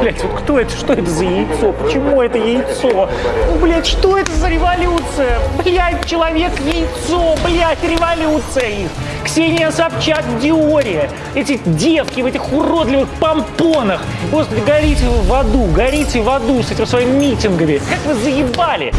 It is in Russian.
Блять, вот кто это? Что это за яйцо? Почему это яйцо? Ну, блядь, что это за революция? Блядь, человек-яйцо, блядь, революция их. Ксения Собчак в Диоре. Эти девки в этих уродливых помпонах. Господи, горите вы в аду, горите в аду с этими своими митингами. Как вы заебали?